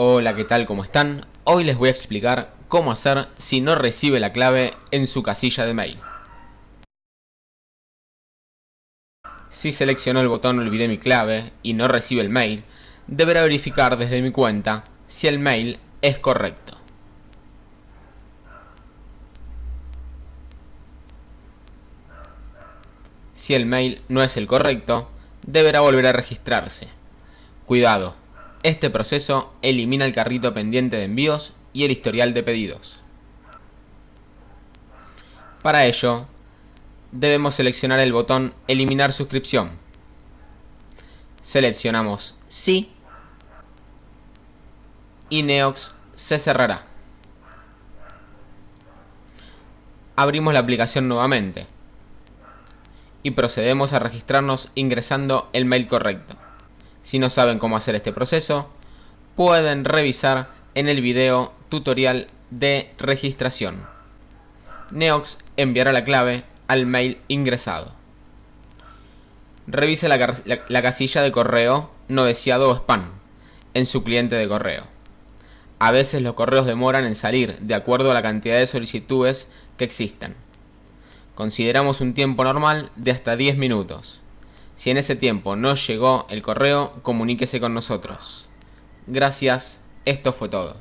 Hola, ¿qué tal? ¿Cómo están? Hoy les voy a explicar cómo hacer si no recibe la clave en su casilla de mail. Si seleccionó el botón Olvidé mi clave y no recibe el mail, deberá verificar desde mi cuenta si el mail es correcto. Si el mail no es el correcto, deberá volver a registrarse. Cuidado, este proceso elimina el carrito pendiente de envíos y el historial de pedidos. Para ello, debemos seleccionar el botón Eliminar suscripción. Seleccionamos Sí y Neox se cerrará. Abrimos la aplicación nuevamente y procedemos a registrarnos ingresando el mail correcto. Si no saben cómo hacer este proceso, pueden revisar en el video tutorial de registración. Neox enviará la clave al mail ingresado. Revise la, la, casilla de correo no deseado o spam en su cliente de correo. A veces los correos demoran en salir de acuerdo a la cantidad de solicitudes que existen. Consideramos un tiempo normal de hasta 10 minutos. Si en ese tiempo no llegó el correo, comuníquese con nosotros. Gracias, esto fue todo.